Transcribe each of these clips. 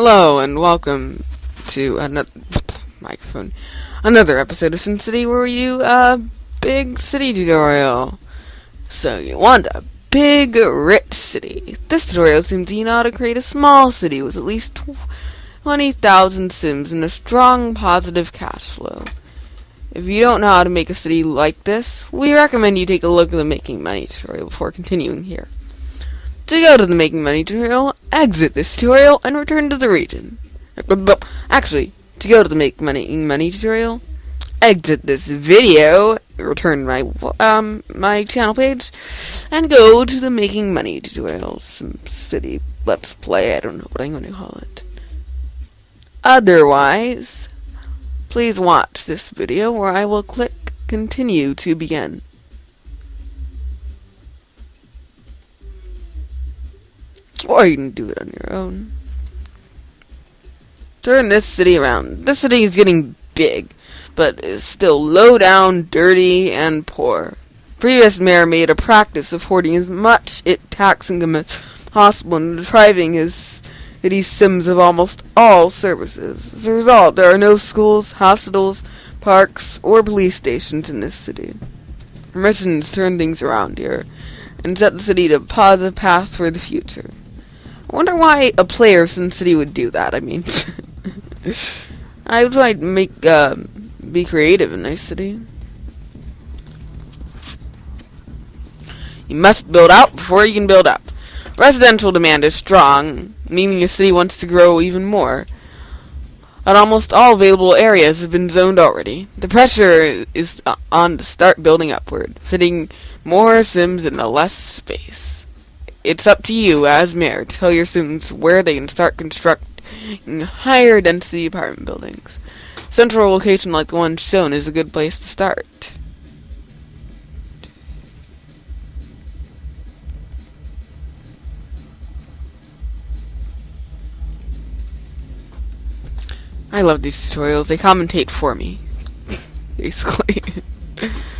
Hello and welcome to another microphone, another episode of SimCity where we do a big city tutorial. So you want a big, rich city. This tutorial seems you know how to create a small city with at least 20,000 sims and a strong positive cash flow. If you don't know how to make a city like this, we recommend you take a look at the Making Money tutorial before continuing here. To go to the Making Money tutorial, exit this tutorial and return to the region. Actually, to go to the Make Money Money tutorial, exit this video, return my um my channel page, and go to the Making Money tutorial. Some city let's play. I don't know what I'm going to call it. Otherwise, please watch this video where I will click continue to begin. Or you can do it on your own. Turn this city around. This city is getting big, but is still low down, dirty, and poor. Previous mayor made a practice of hoarding as much it tax income as possible and depriving his city sims of almost all services. As a result, there are no schools, hospitals, parks, or police stations in this city. Residents turn things around here and set the city to a positive path for the future. I wonder why a player of SimCity would do that. I mean, I would like make uh, be creative in Nice City. You must build out before you can build up. Residential demand is strong, meaning the city wants to grow even more. And almost all available areas have been zoned already. The pressure is on to start building upward, fitting more sims into less space. It's up to you, as mayor, to tell your students where they can start constructing higher density apartment buildings. Central location like the one shown is a good place to start. I love these tutorials. They commentate for me. Basically.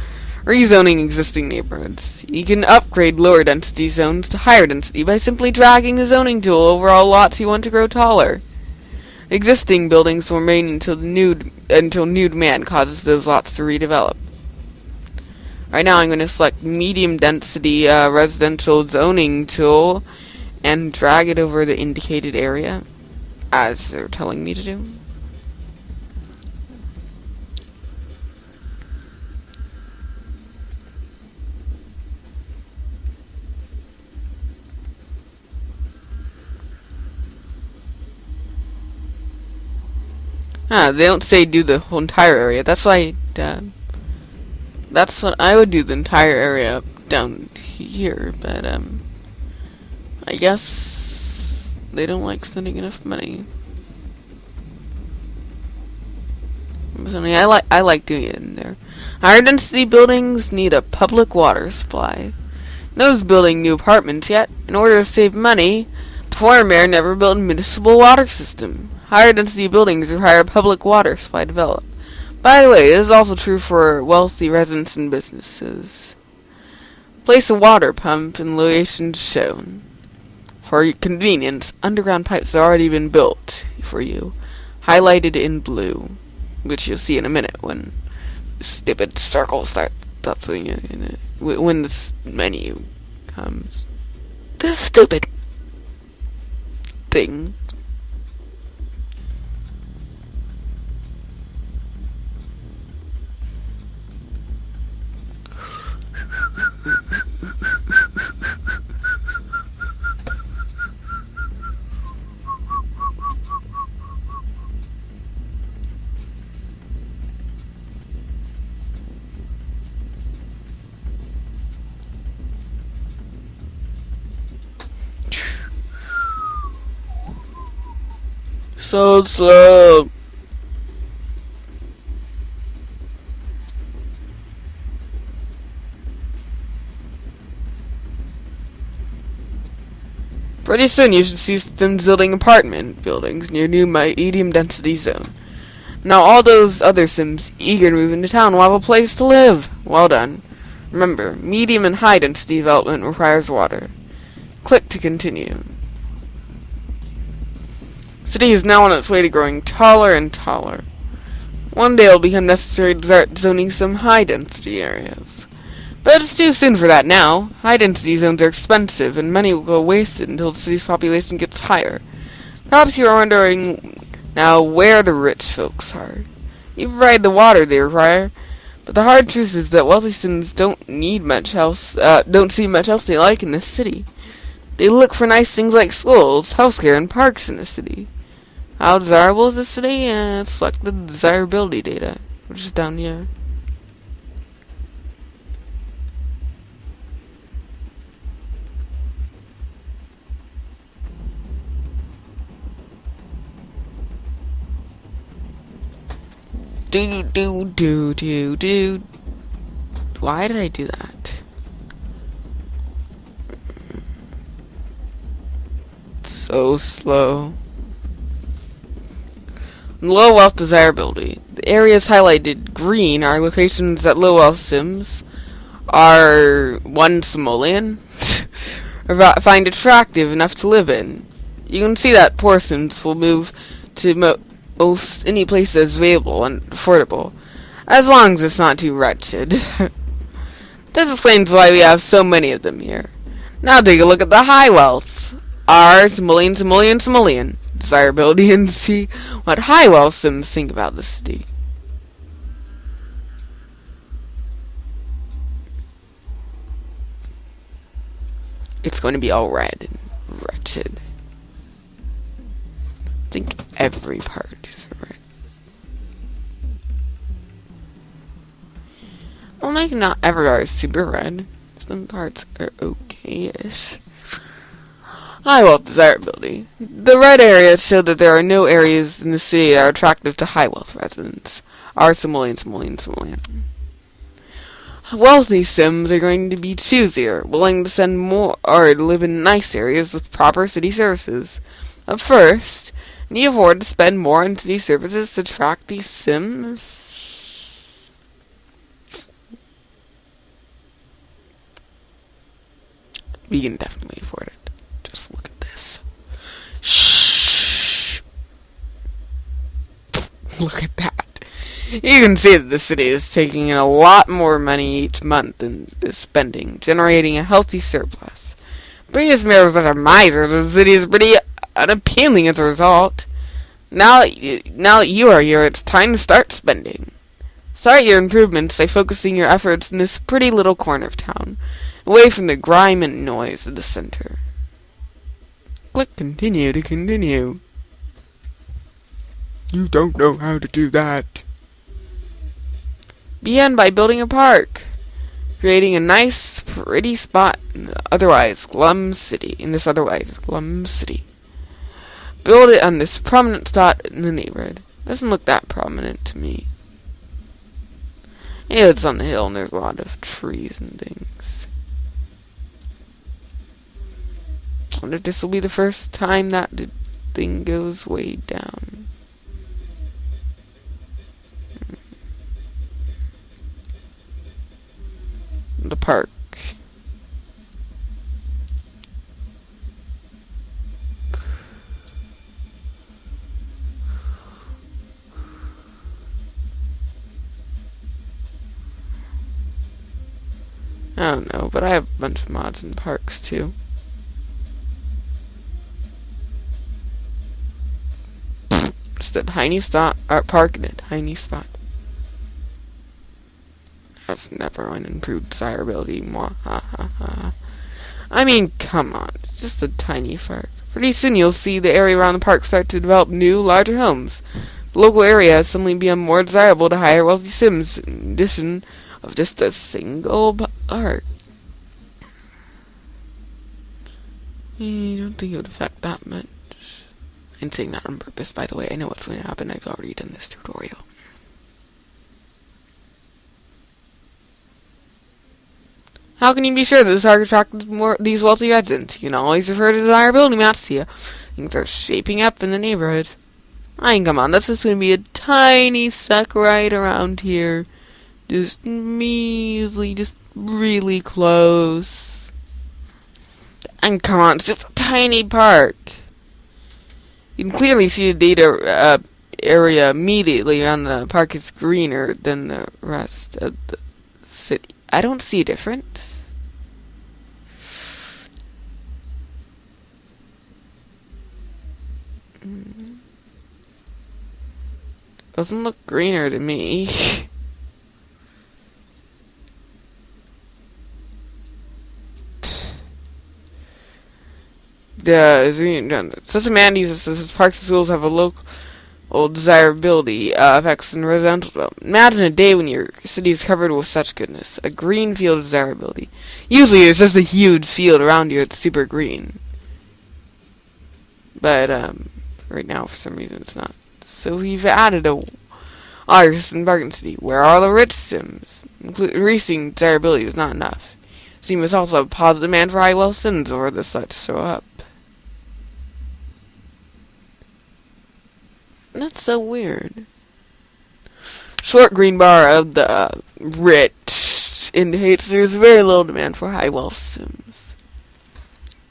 Rezoning existing neighborhoods. You can upgrade lower density zones to higher density by simply dragging the zoning tool over all lots you want to grow taller. Existing buildings will remain until new until new demand causes those lots to redevelop. Right now I'm going to select medium density uh, residential zoning tool and drag it over the indicated area as they're telling me to do. Ah, they don't say do the whole entire area. That's why, uh, that's what I would do the entire area down here, but, um, I guess they don't like spending enough money. I like I like doing it in there. Higher density buildings need a public water supply. Nobody's building new apartments yet. In order to save money, the former mayor never built a municipal water system. Higher density buildings require public water supply develop. By the way, this is also true for wealthy residents and businesses. Place a water pump in locations shown. For your convenience, underground pipes have already been built for you, highlighted in blue, which you'll see in a minute when stupid circle starts doing it. When this menu comes. This stupid thing so slow. Pretty soon you should see them building apartment buildings near new medium density zone. Now all those other Sims eager to move into town will have a place to live. Well done. Remember, medium and high density development requires water. Click to continue. The city is now on its way to growing taller and taller. One day it will become necessary to start zoning some high-density areas. But it's too soon for that now. High-density zones are expensive, and money will go wasted until the city's population gets higher. Perhaps you're wondering now where the rich folks are. You provide the water they require, but the hard truth is that wealthy citizens don't need much else, uh, don't see much else they like in this city. They look for nice things like schools, healthcare, and parks in the city. How desirable is the city? Uh, select the desirability data, which is down here. Do do do do do. Why did I do that? So slow. Low wealth desirability. The areas highlighted green are locations that low wealth sims are one simoleon find attractive enough to live in. You can see that poor sims will move to mo most any place that's available and affordable, as long as it's not too wretched. this explains why we have so many of them here. Now take a look at the high wealth. R, simoleon, simoleon, simoleon desirability and see what high wealth sims think about the city. It's going to be all red and wretched. I think every part is red. Well, like not every part is super red. Some parts are okay-ish. High wealth desirability. The red areas show that there are no areas in the city that are attractive to high wealth residents. Are simoleon, simoleon, simoleon. Wealthy Sims are going to be choosier, willing to spend more or live in nice areas with proper city services. But first, can you afford to spend more on city services to attract these Sims? We can definitely afford it. Just look at this. Shh. Look at that. You can see that the city is taking in a lot more money each month than is spending, generating a healthy surplus. Previous mayor was such a miser, the city is pretty unappealing as a result. Now, that now that you are here, it's time to start spending. Start your improvements by focusing your efforts in this pretty little corner of town, away from the grime and noise of the center. Click continue to continue. You don't know how to do that. Begin by building a park, creating a nice, pretty spot in otherwise glum city. In this otherwise glum city, build it on this prominent spot in the neighborhood. Doesn't look that prominent to me. Yeah, it's on the hill and there's a lot of trees and things. I wonder if this will be the first time that the thing goes way down. The park. I don't know, but I have a bunch of mods in parks too. Just a tiny spot, art park in a tiny spot. That's never an improved desirability. Mwah, ha, ha, ha. I mean, come on. It's just a tiny park. Pretty soon you'll see the area around the park start to develop new, larger homes. The local area has suddenly become more desirable to hire wealthy Sims, in addition of just a single park. I don't think it would affect that much. I'm saying that on purpose, by the way. I know what's going to happen. I've already done this tutorial. How can you be sure this target attracts more these wealthy residents? You can always refer to desirability maps here. Things are shaping up in the neighborhood. I mean, come on, that's just going to be a tiny speck right around here. Just measly, just really close. And come on, it's just a tiny park. You can clearly see the data uh, area immediately on the park is greener than the rest of the city. I don't see a difference. Mm. Doesn't look greener to me. the such a man uses this parks and schools have a local desirability uh, effects in residential development. Imagine a day when your city is covered with such goodness. A green field of desirability. Usually it's just a huge field around you that's super green. But um, right now for some reason it's not. So we've added a artist in Bargain City. Where are the rich sims? Increasing desirability is not enough. You must also have positive demand for high wealth sims or the such show up. That's so weird. Short green bar of the uh, rich indicates there's very little demand for high wealth sims.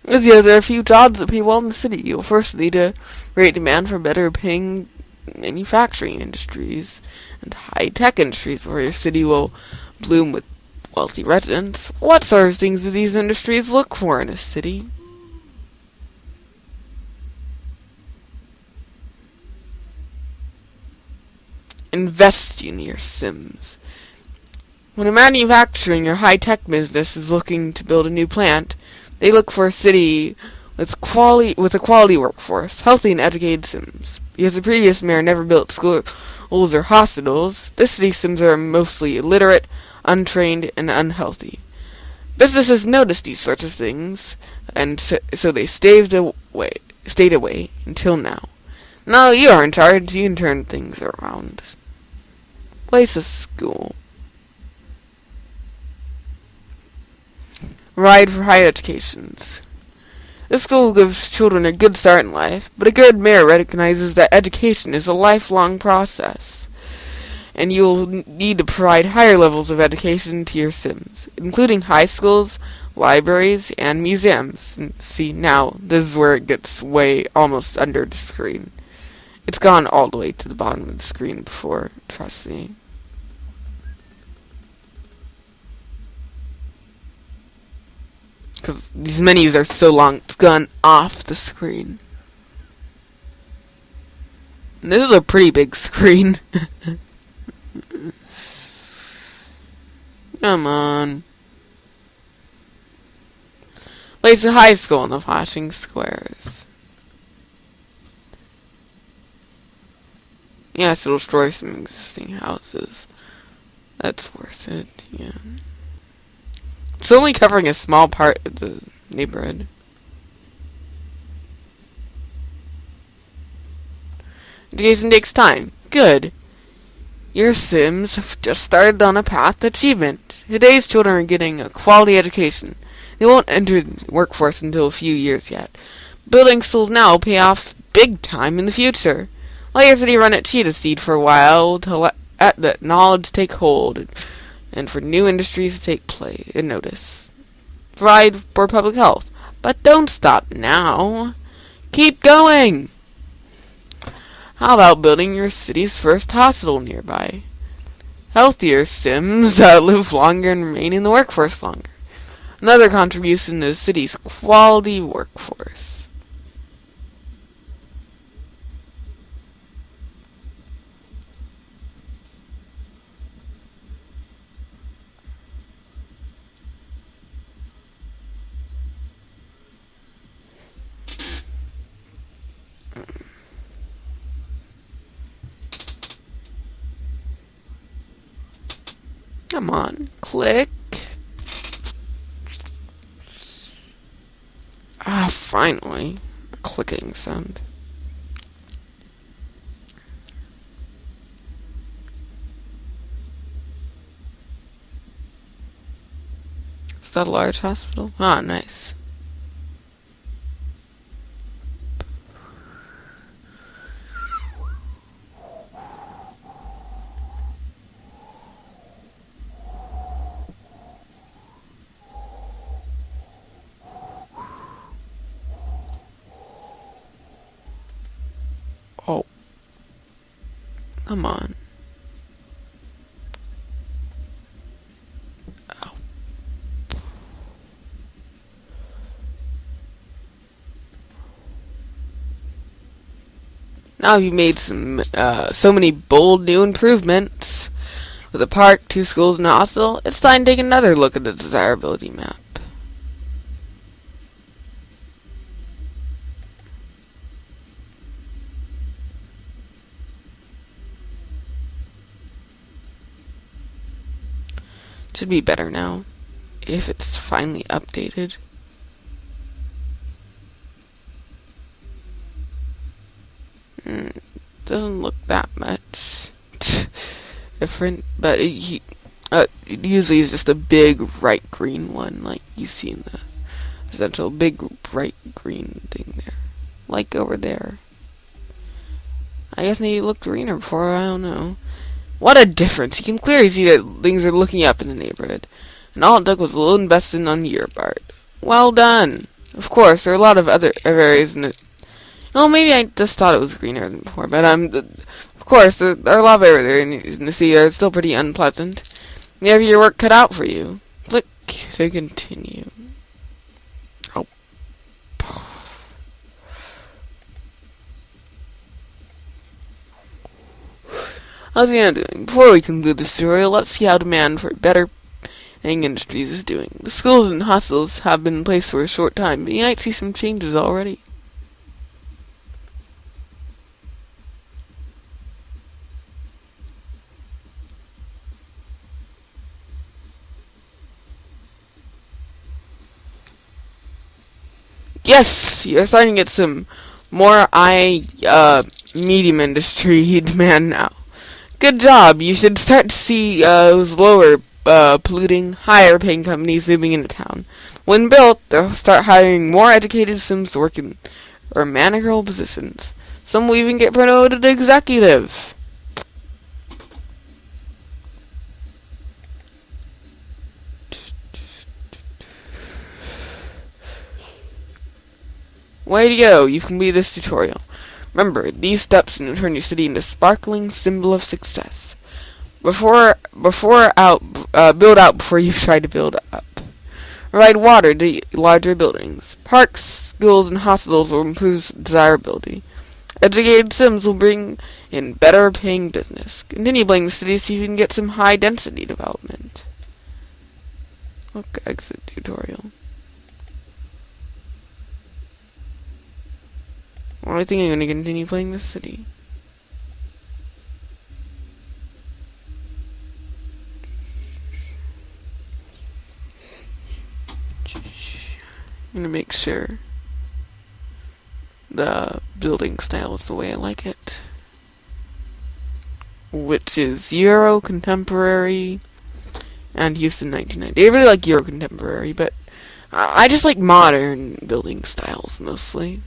As yes, there are a few jobs that pay well in the city. You'll first need a great demand for better paying manufacturing industries and high tech industries where your city will bloom with wealthy residents. What sort of things do these industries look for in a city? Invest in your Sims. When a manufacturing or high-tech business is looking to build a new plant, they look for a city with quality with a quality workforce, healthy and educated Sims. Because the previous mayor never built schools or hospitals, this city's Sims are mostly illiterate, untrained, and unhealthy. Businesses notice these sorts of things, and so, so they staved away, stayed away until now. Now you are in charge, you can turn things around. Place a school. Ride for higher educations. This school gives children a good start in life, but a good mayor recognizes that education is a lifelong process, and you will need to provide higher levels of education to your Sims, including high schools, libraries, and museums. See, now, this is where it gets way almost under the screen. It's gone all the way to the bottom of the screen before, trust me. Because these menus are so long, it's gone off the screen. And this is a pretty big screen. Come on. Place a high school in the flashing squares. Yes, it'll destroy some existing houses. That's worth it, yeah. It's only covering a small part of the neighborhood. Education takes time. Good. Your Sims have just started on a path to achievement. Today's children are getting a quality education. They won't enter the workforce until a few years yet. Building schools now will pay off big time in the future. Let City run at Cheetah Speed for a while to let that knowledge take hold and for new industries to take place and notice. Provide for public health. But don't stop now. Keep going! How about building your city's first hospital nearby? Healthier Sims uh, live longer and remain in the workforce longer. Another contribution to the city's quality workforce. Come on, click. Ah, finally. A clicking sound. Is that a large hospital? Ah, nice. Come on. Ow. Now you've made some, uh, so many bold new improvements. With a park, two schools, and a hospital, it's time to take another look at the desirability map. Should be better now. If it's finally updated. Mm, doesn't look that much different, but it, uh, it usually is just a big bright green one, like you see in the central big bright green thing there, like over there. I guess it looked greener before. I don't know. What a difference! You can clearly see that things are looking up in the neighborhood, and all it took was a little investment on your part. Well done. Of course, there are a lot of other areas in it. Well, maybe I just thought it was greener than before, but I'm. Um, of course, there, there are a lot of areas in the sea that are still pretty unpleasant. You have your work cut out for you. Click to continue. Oh. How's the doing? Before we conclude this tutorial, let's see how demand for better paying industries is doing. The schools and hostels have been in place for a short time, but you might see some changes already. Yes, you're starting to get some more I uh, medium industry demand now. Good job. You should start to see uh, those lower uh, polluting, higher paying companies moving into town. When built, they'll start hiring more educated Sims to work in or managerial positions. Some will even get promoted to executive. Way to go, you can be this tutorial. Remember, these steps will turn your city into a sparkling symbol of success. Before, before out, uh, build out before you try to build up. Provide water to larger buildings. Parks, schools, and hospitals will improve desirability. Educated Sims will bring in better paying business. Continue building the city so you can get some high density development. Look, exit tutorial. Well, I think I'm to continue playing this city. I'm to make sure the building style is the way I like it. Which is Euro Contemporary and Houston 1990. I really like Euro Contemporary, but I just like modern building styles mostly.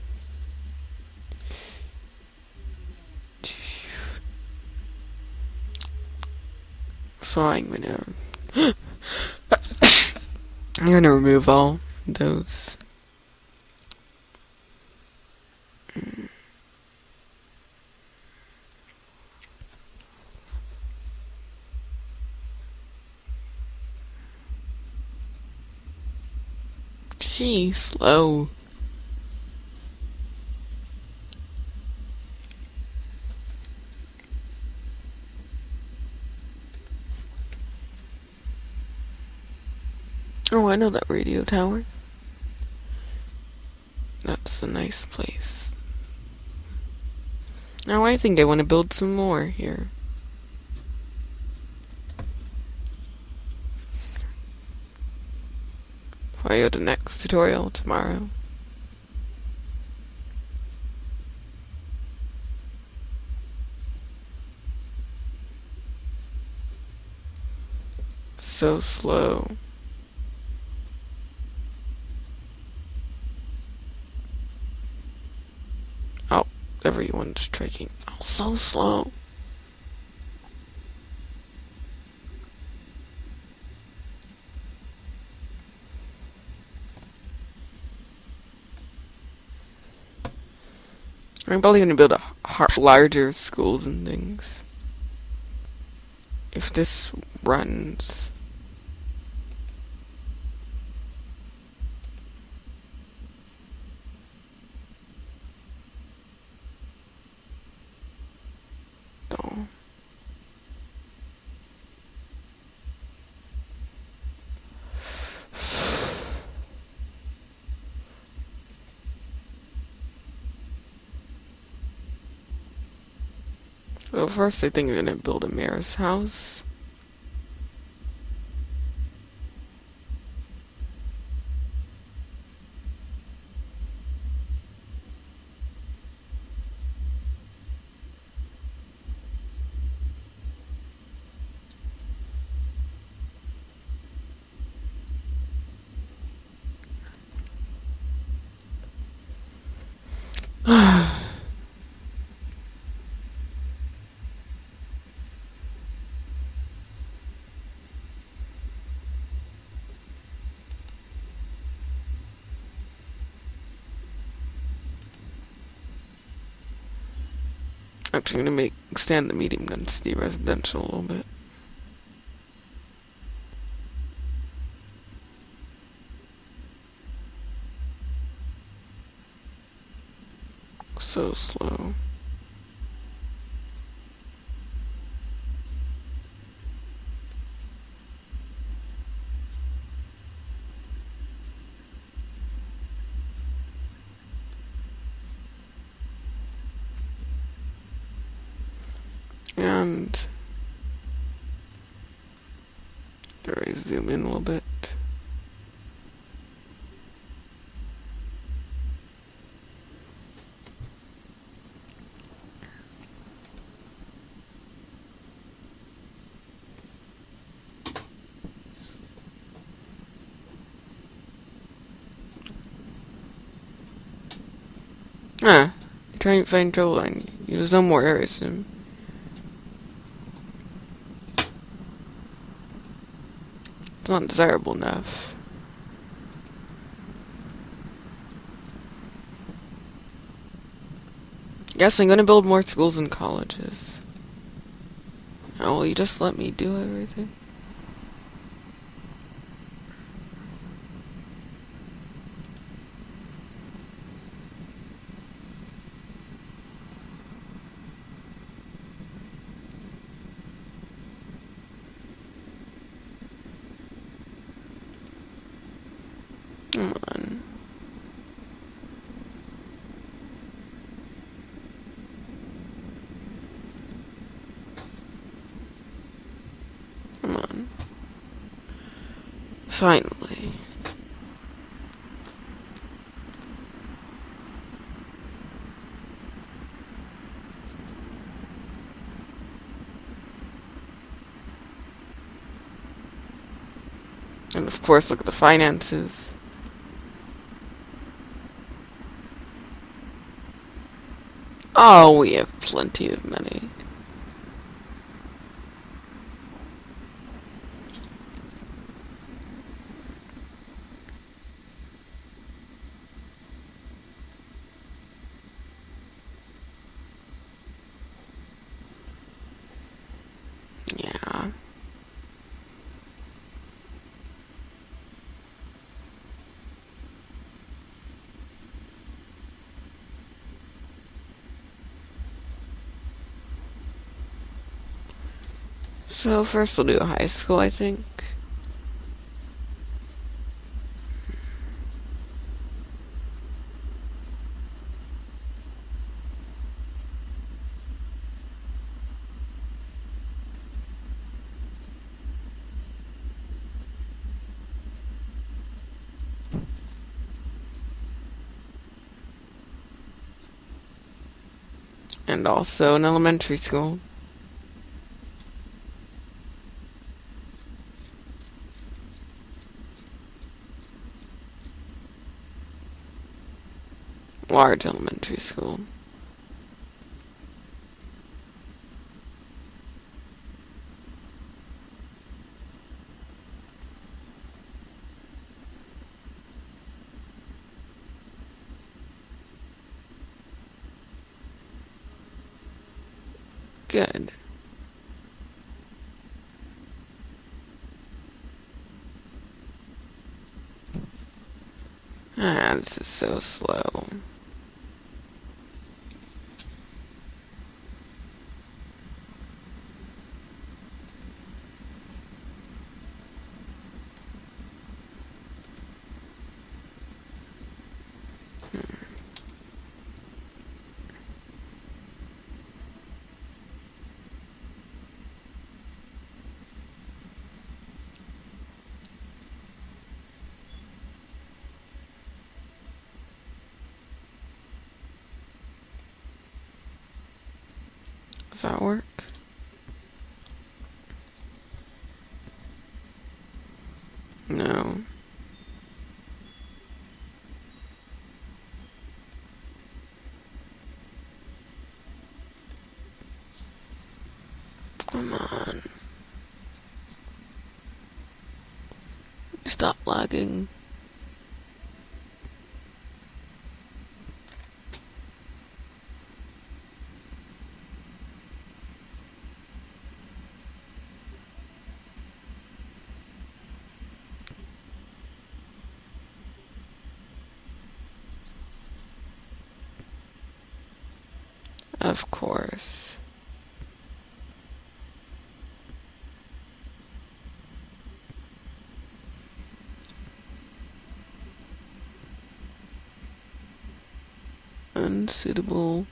So I'm gonna I'm gonna remove all those Gee, slow. Oh, I know that radio tower. That's a nice place. Now I think I want to build some more here. I go to next tutorial tomorrow. So slow. Everyone's tracking oh, so slow. I'm probably to build a larger schools and things. if this runs. No. Well, first I think I'm gonna build a mayor's house. Actually, I'm gonna make extend the medium density residential a little bit. So slow. And do I zoom in a little bit? Ah, trying to find trouble line. There's no more areas soon. It's not desirable enough. Yes, I'm gonna build more schools and colleges. Oh, will you just let me do everything? Come on. Come on. Finally. And of course, look at the finances. Oh, we have plenty of money. Yeah. So first we'll do high school, I think. And also an elementary school. large elementary school. Good. Ah, this is so slow. Does that work? No. Come on. Stop lagging. Of course. Unsuitable.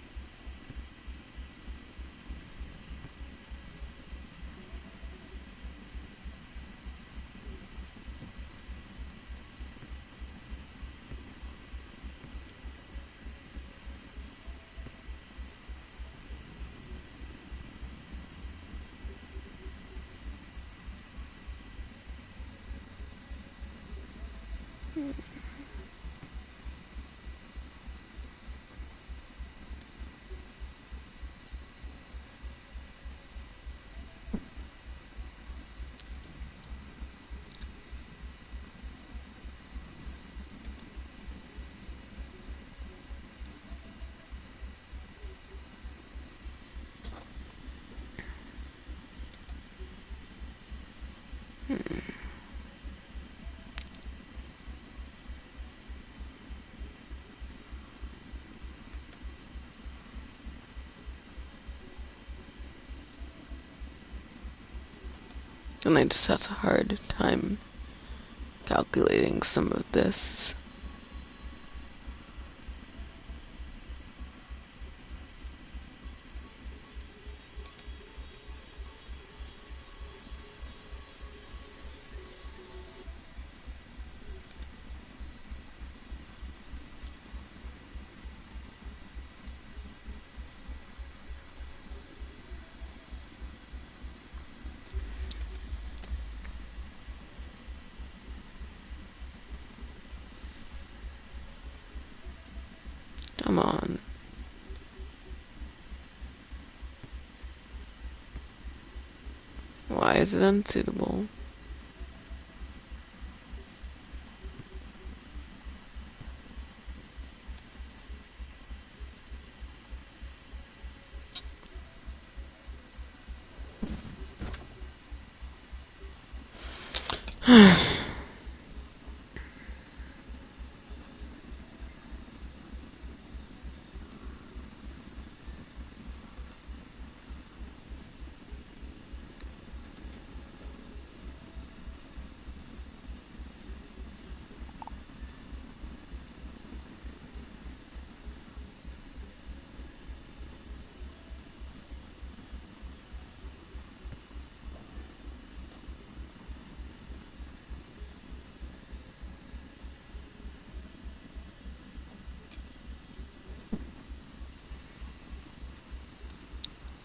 And I just have a hard time calculating some of this. Is it unsuitable?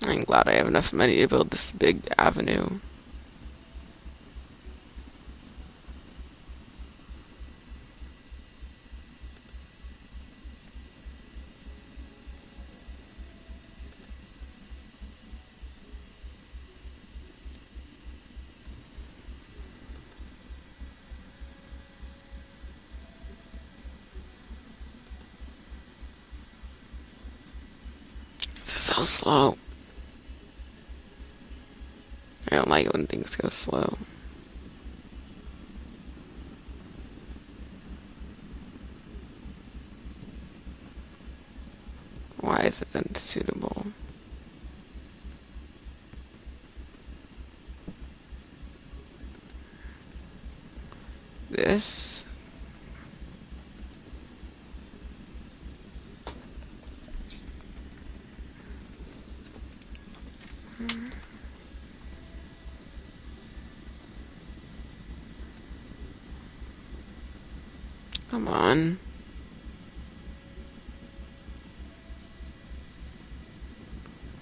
I'm glad I have enough money to build this big avenue. So slow. things go slow. Why is it then suitable? Come on.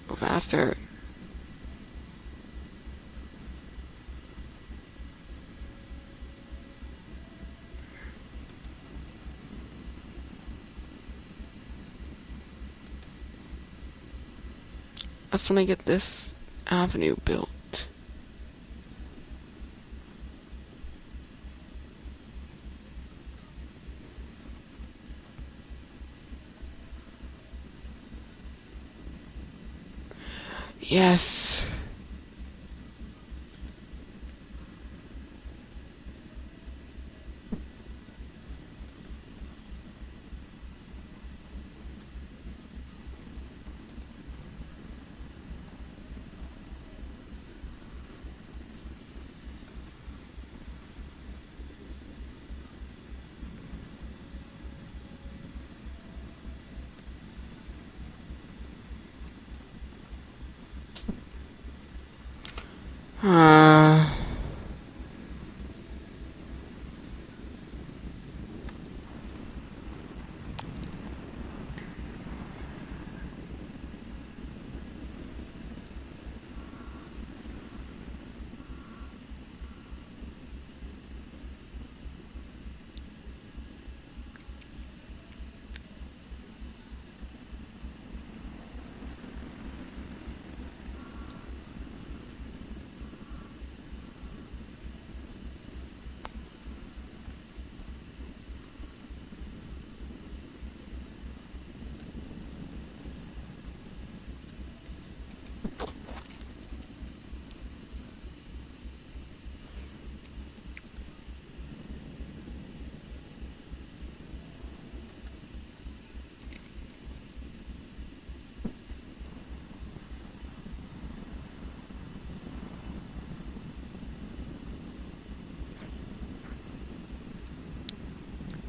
Go faster. I just want to get this avenue built. Yes. Uh,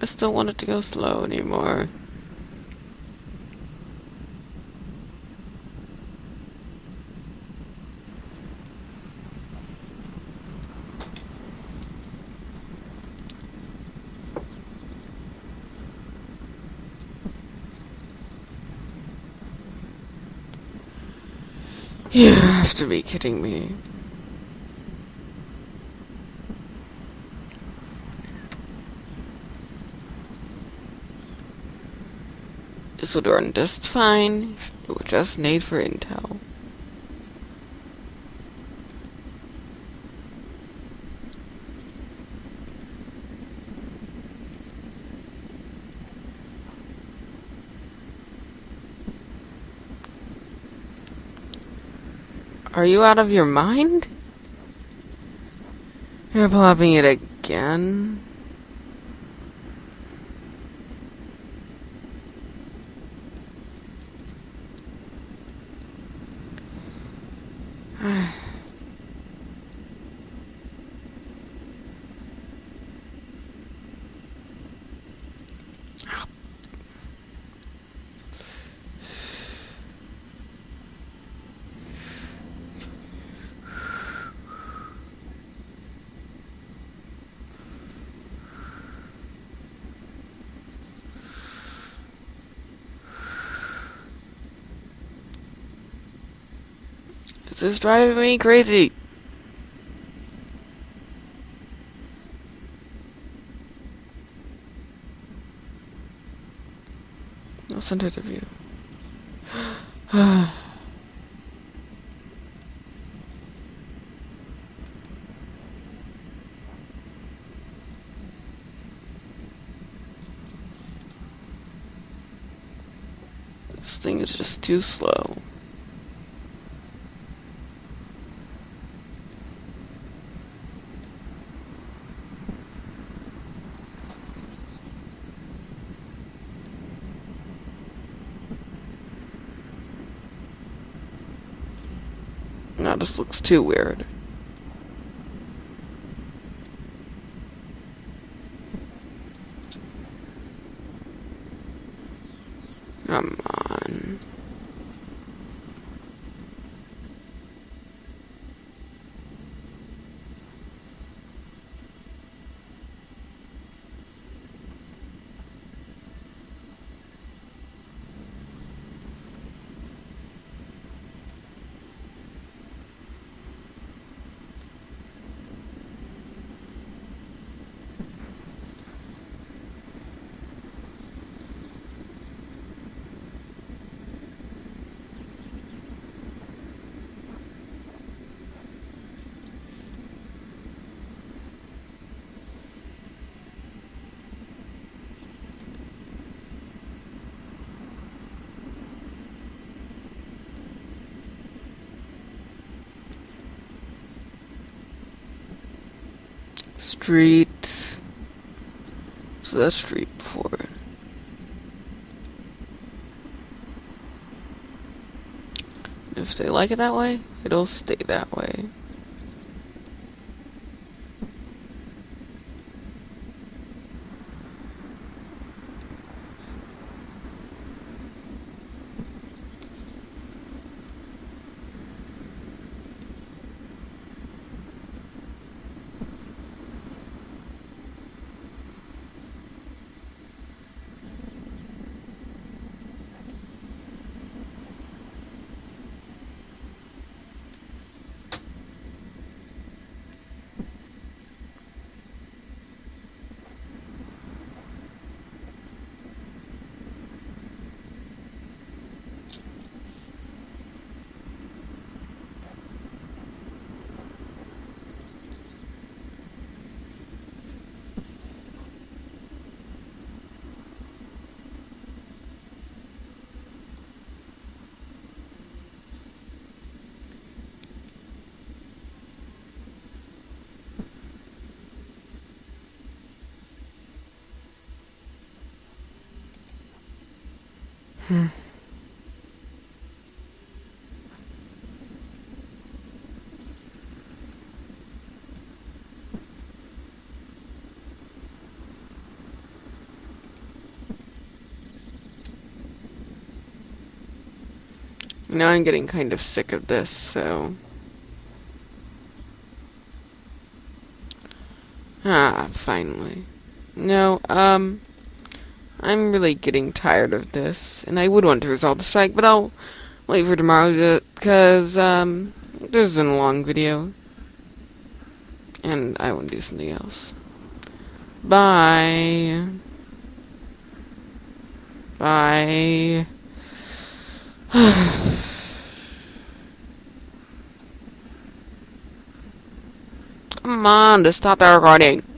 I still want it to go slow anymore. You have to be kidding me. Run just fine it was just made for Intel. Are you out of your mind? You're plopping it again? This is driving me crazy. No center the view. this thing is just too slow. No, this looks too weird. Come on. Street. So that's street four. If they like it that way, it'll stay that way. Hmm. Now I'm getting kind of sick of this, so... Ah, finally. No, um... I'm really getting tired of this, and I would want to resolve the strike, but I'll wait for tomorrow cause, um, this is a long video. And I want to do something else. Bye. Bye. Come on, to stop the recording.